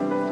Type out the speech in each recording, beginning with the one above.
Bye.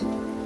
out.